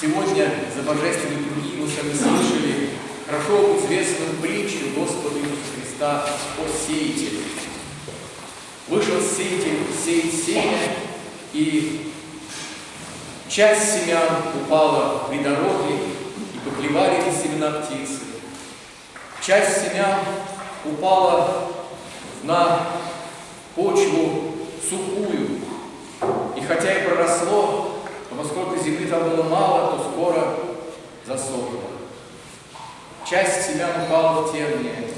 Сегодня за божественной круги мы с вами слышали хорошо известную притчу Господа Иисуса Христа о сеятеле. Вышел сеятель сеять семя, и часть семян упала при дороге, и поклевали эти семена птицы. Часть семян упала на почву сухую, и хотя и проросло, но поскольку земли там было мало, то скоро засохло. Часть семян упала в терние,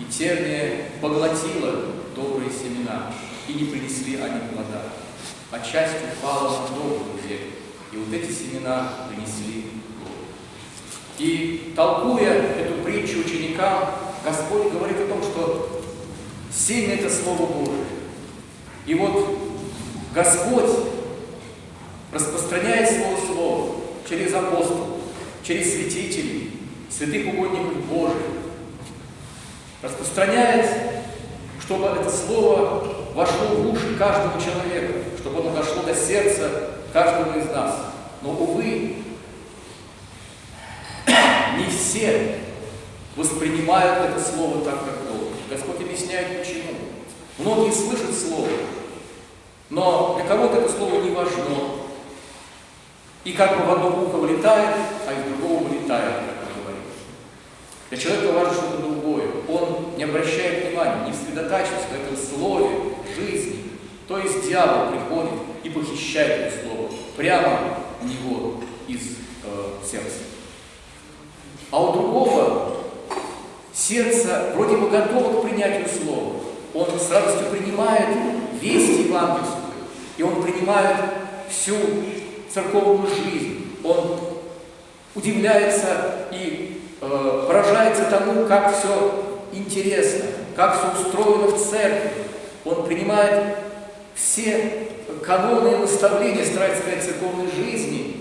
и терния поглотила добрые семена, и не принесли они плода. А часть упала на добрую землю, и вот эти семена принесли плод. И толкуя эту притчу ученикам, Господь говорит о том, что семя – это Слово Божие. И вот Господь распространяет Свое Слово через апостолов, через святителей, святых угодников Божьих, распространяет, чтобы это Слово вошло в уши каждого человека, чтобы оно дошло до сердца каждого из нас. Но, увы, не все воспринимают это Слово так, как должно. Господь объясняет, почему. Многие слышат Слово, но для кого-то это Слово не важно. И как бы в одно ухо влетает, а из другого вылетает, как мы говорим. Для человека важно что-то другое. Он не обращает внимания, не сосредотачивается на этом слове жизни. То есть дьявол приходит и похищает это слово прямо у него из э, сердца. А у другого сердце вроде бы готово к принятию слова. Он с радостью принимает весть евангельскую, и он принимает всю церковную жизнь. Он удивляется и э, поражается тому, как все интересно, как все устроено в церкви. Он принимает все каноны и наставления, сказать, церковной жизни,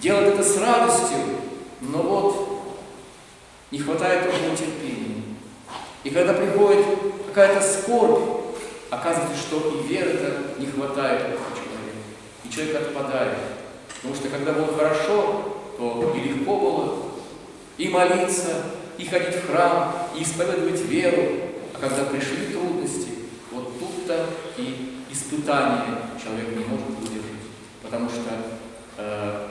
делает это с радостью, но вот не хватает ему терпения. И когда приходит какая-то скорбь, оказывается, что и веры-то не хватает человек отпадает. Потому что когда было хорошо, то и легко было и молиться, и ходить в храм, и исповедовать веру. А когда пришли трудности, вот тут-то и испытание человек не может выдержать. Потому что э,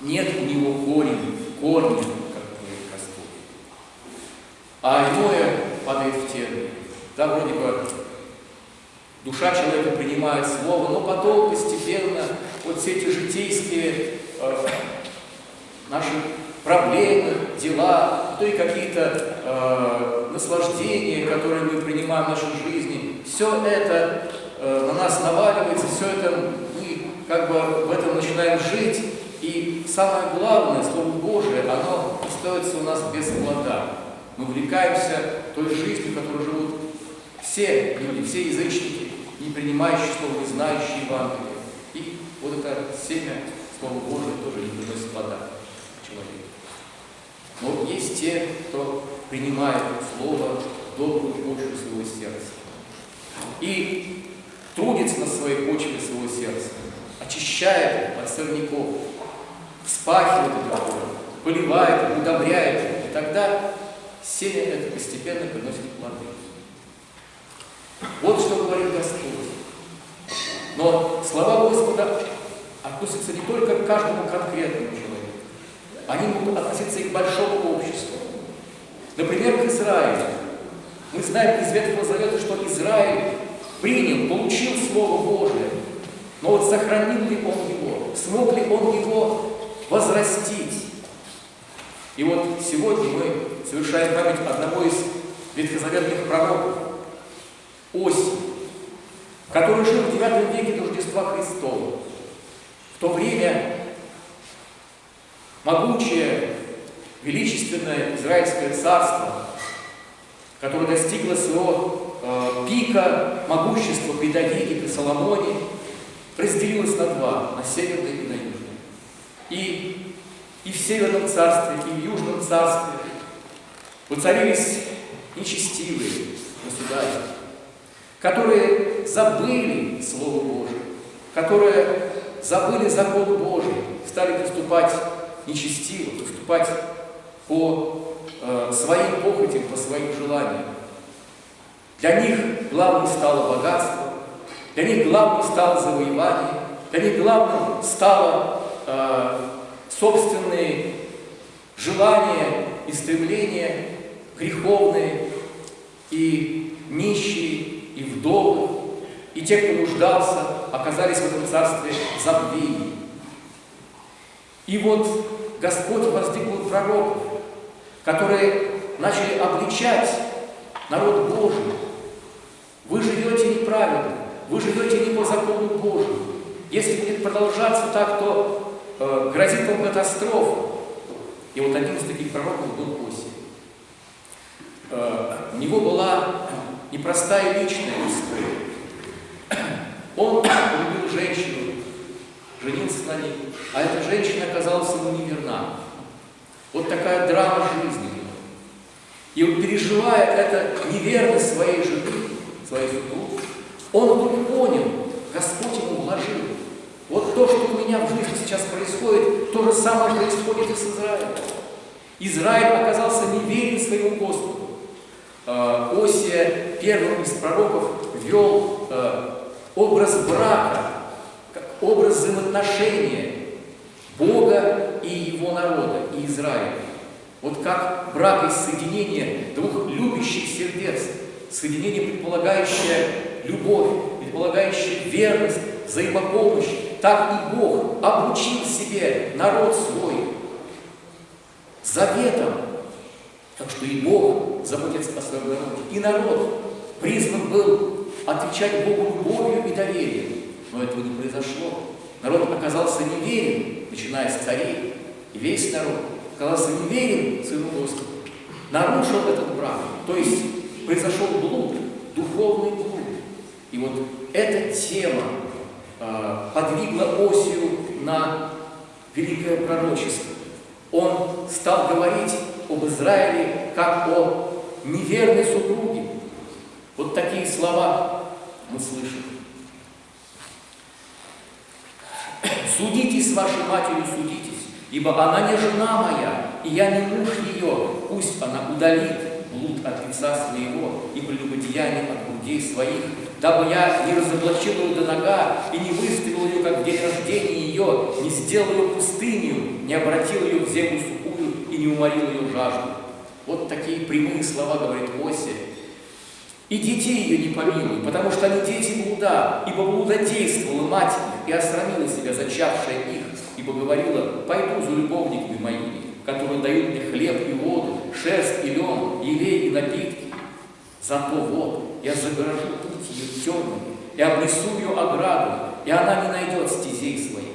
нет у него корень, корня, а иное падает в термин. Да, вроде бы душа человека принимает слово, но потом постепенно вот все эти житейские э, наши проблемы, дела, то и какие-то э, наслаждения, которые мы принимаем в нашей жизни, все это э, на нас наваливается, все это мы как бы в этом начинаем жить, и самое главное, Слово Божие, оно остается у нас без плода. Мы увлекаемся той жизнью, которой живут все люди, все язычники, не принимающие Слово, не знающие Евангелие. И вот это семя Слова Божия тоже не приносит плода человеку. Но есть те, кто принимает Слово добрую почву своего сердца. И трудится на своей почве своего сердца, очищает от сорняков, вспахивает это поливает, удобряет. И тогда семя это постепенно приносит плоды. Вот что говорит Господь. Но слова Господа относятся не только к каждому конкретному человеку. Они могут относиться и к большому обществу. Например, к Израилю. Мы знаем из Ветхого Завета, что Израиль принял, получил Слово Божие. Но вот сохранил ли он его? Смог ли он его возрастить? И вот сегодня мы совершаем память одного из ветхозаветных пророков, Оси, который жил в IX веке до Рождества Христова. В то время могучее, величественное Израильское царство, которое достигло своего э, пика могущества при Давиде, при Соломоне, разделилось на два, на северное и на южное. И и в Северном царстве, и в Южном царстве воцарились нечестивые государи, которые забыли Слово Божие, которые забыли закон Божий, стали поступать нечестиво, поступать по э, своим похотям, по своим желаниям. Для них главным стало богатство, для них главным стало завоевание, для них главным стало э, собственные желания и стремления греховные, и нищие, и вдовы, и те, кто нуждался, оказались в этом царстве забвения. И вот Господь воздвигнул пророков, которые начали обличать народ Божий. Вы живете неправильно, вы живете не по закону Божьему. Если будет продолжаться так, то э, грозит вам катастрофа. И вот один из таких пророков был Осия. Э, у него была непростая личная история. Он любил женщину, женился на ней, а эта женщина оказалась ему неверна. Вот такая драма жизни. И вот переживая это неверность своей жены, своей супруги, он вдруг понял, Господь ему вложил. Вот то, что у меня в жизни сейчас происходит, то же самое происходит и с Израилем. Израиль оказался неверен своему Господу. Э, Осия, первым из пророков, вел э, образ брака, как образ взаимоотношения Бога и его народа, и Израиля. Вот как брак из соединения двух любящих сердец, соединение, предполагающее любовь, предполагающее верность, взаимопомощь, так и Бог обучил себе народ свой заветом. Так что и Бог заботится о своем народе. И народ призван был отвечать Богу любовью и доверием. Но этого не произошло. Народ оказался неверен, начиная с царей. И весь народ оказался неверен своему Господу. Нарушил этот брак. То есть произошел блуд, духовный блуд. И вот эта тема э, подвигла Осию на великое пророчество. Он стал говорить об Израиле как о неверной супруге. Вот такие слова мы слышим. Судитесь с вашей матерью, судитесь, ибо она не жена моя, и я не муж ее. Пусть она удалит блуд от лица своего и прелюбодеяние от грудей своих, дабы я не разоблачил ее до нога и не выставил ее, как в день рождения ее, не сделал ее пустынью, не обратил ее в землю сухую и не уморил ее жажду. Вот такие прямые слова говорит Осия. И детей ее не помилуй, потому что они дети блуда, ибо блуда действовала мать их и осрамила себя, зачавшая их, ибо говорила, пойду за любовниками моими, которые дают мне хлеб и воду, шерсть и лен, елей и напитки. Зато вот я загорожу путь ее темными и обнесу ее ограду, и она не найдет стезей своих,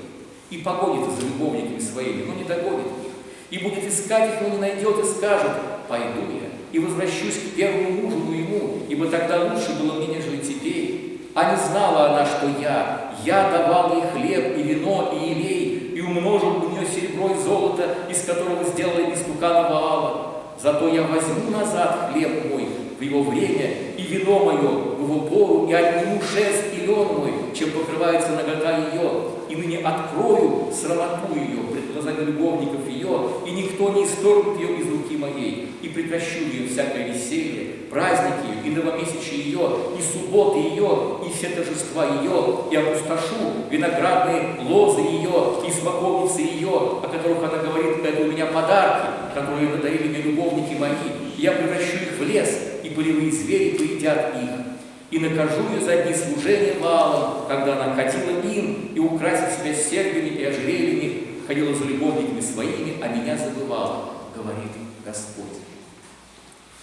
и погонит за любовниками своими, но не догонит их, и будет искать их, но не найдет, и скажет, пойду я, и возвращусь к первому мужу моему, ибо тогда лучше было мне, нежели тебе. А не знала она, что я, я давал ей хлеб и вино и елей, и умножил у нее серебро и золото, из которого сделали истукана Ваала. Зато я возьму назад хлеб мой в его время, и вино мое в его пору, и отниму шест и лен мой, чем покрывается нагота ее, и ныне открою срамоту ее пред глазами любовников ее, и никто не исторгнет ее из руки моей, и прекращу ее всякое веселье, праздники ее, и новомесячие ее, и субботы ее, и все торжества ее, и опустошу виноградные лозы ее, и смоковницы ее, о которых она говорит, это у меня подарки, которые надарили мне любовники мои, я превращу их в лес, и полевые звери поедят их и накажу ее за дни служения Ваалом, когда она ходила им и украсила себя серьгами и ожерельями, ходила за любовниками своими, а меня забывала, говорит Господь.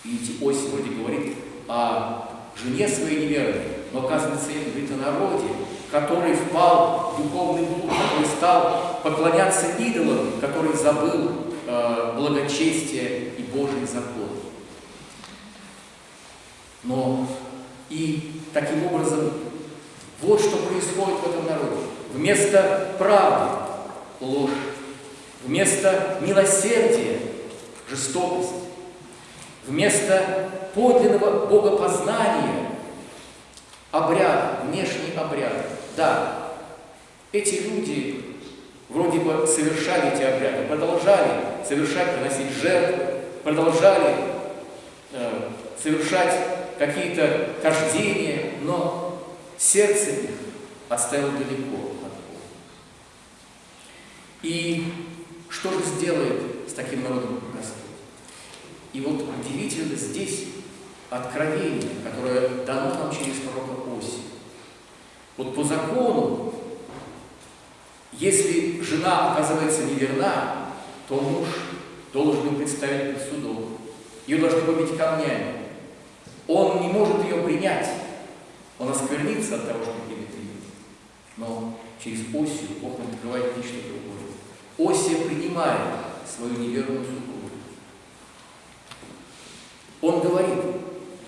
Видите, Ось вроде говорит о жене своей неверной, но оказывается, говорит о народе, который впал в духовный блуд, который стал поклоняться идолам, который забыл э, благочестие и Божий закон. Но и таким образом, вот что происходит в этом народе. Вместо правды – ложь. Вместо милосердия – жестокость. Вместо подлинного богопознания – обряд, внешний обряд. Да, Эти люди вроде бы совершали эти обряды, продолжали совершать, приносить жертвы, продолжали э, совершать какие-то хождения, но сердце их оставил далеко от Бога. И что же сделает с таким народом Господь? И вот удивительно здесь откровение, которое дано нам через пророка Оси. Вот по закону, если жена оказывается неверна, то муж должен ее представить перед судом. Ее должны побить камнями. Он не может ее принять. Он осквернится от того, что примет ее. Но через Осию Бог открывает нечто другое. Осия принимает свою неверную супругу. Он говорит,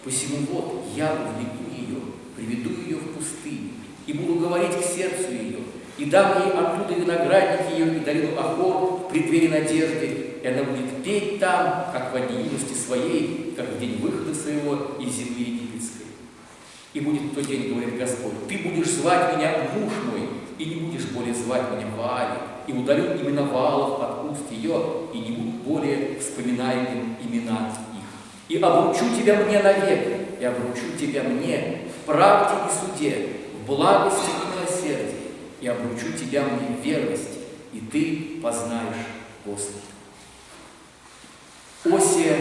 посему вот я увлеку ее, приведу ее в пустыню, и буду говорить к сердцу ее, и дам ей оттуда виноградник ее и долину Ахор в преддверии надежды, и она будет петь там, как в дни юности своей, как в день выхода своего из земли египетской. И будет в тот день, говорит Господь, ты будешь звать меня муж мой, и не будешь более звать меня Ваали, и удалю имена Ваалов от уст ее, и не будут более вспоминаемым имена и обручу тебя мне навек, и обручу тебя мне в правде и суде, в благости и и обручу тебя мне в верности, и ты познаешь Господа. Осия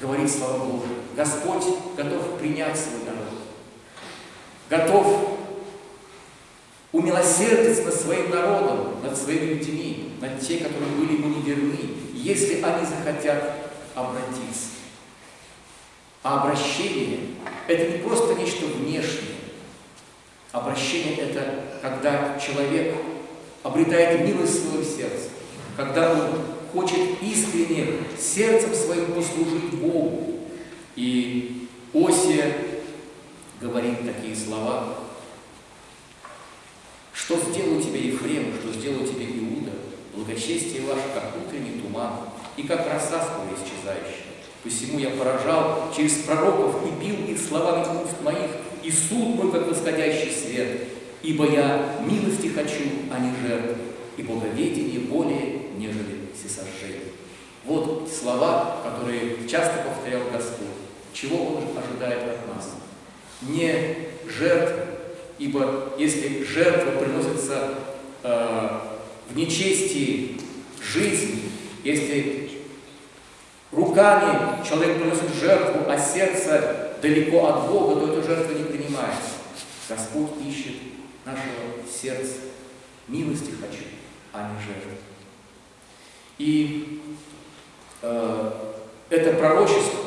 говорит слава Богу, Господь готов принять свой народ, готов умилосердиться над своим народом, над своими людьми, над те, которые были ему неверны, если они захотят обратиться. А обращение – это не просто нечто внешнее. Обращение – это когда человек обретает милость своего сердца, когда он хочет искренне сердцем своим послужить Богу. И Осия говорит такие слова, что сделал тебе Ефрем, что сделал тебе Иуда, благочестие ваше, как утренний туман, и как роса скоро исчезающая. Посему я поражал через пророков и бил их словами уст моих, и суд мой, как восходящий свет. Ибо я милости хочу, а не жертвы, и боговедение более, нежели всесожжение. Вот слова, которые часто повторял Господь. Чего Он ожидает от нас? Не жертвы, ибо если жертва приносится э, в нечестии жизни, если руками человек приносит жертву, а сердце далеко от Бога, то эта жертва не принимается. Господь ищет нашего сердца. Милости хочу, а не жертвы. И э, это пророчество,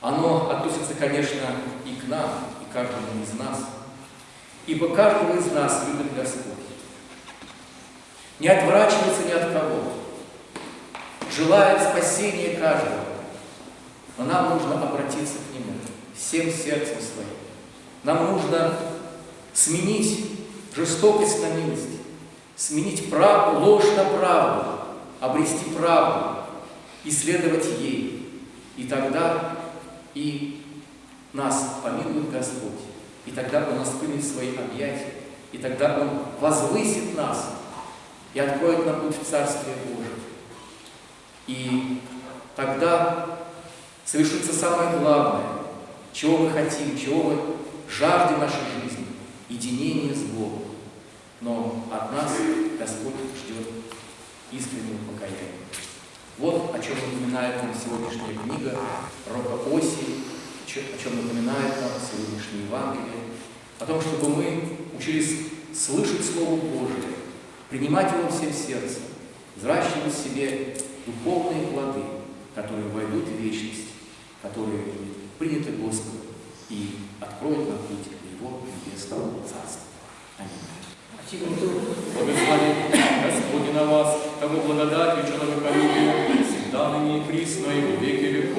оно относится, конечно, и к нам, и каждому из нас. Ибо каждого из нас любит Господь. Не отворачивается ни от кого желает спасения каждого. Но нам нужно обратиться к Нему всем сердцем своим. Нам нужно сменить жестокость на милость, сменить правду, ложь на правду, обрести правду, исследовать ей. И тогда и нас помилует Господь. И тогда Он нас примет в свои объятия. И тогда Он возвысит нас и откроет нам путь в Царствие Божие. И тогда совершится самое главное, чего мы хотим, чего мы жаждем нашей жизни – единение с Богом. Но от нас Господь ждет искреннего покаяния. Вот о чем напоминает нам сегодняшняя книга Рока Оси, о чем напоминает нам сегодняшнее Евангелие, о том, чтобы мы учились слышать Слово Божие, принимать его всем сердцем, взращивать в себе духовные плоды, которые войдут в вечность, которые приняты Господом и откроют нам путь в Его небесного Царства. Аминь. Благослови Господи на вас, тому благодатью, человеколюбию, всегда ныне и присно, и во веки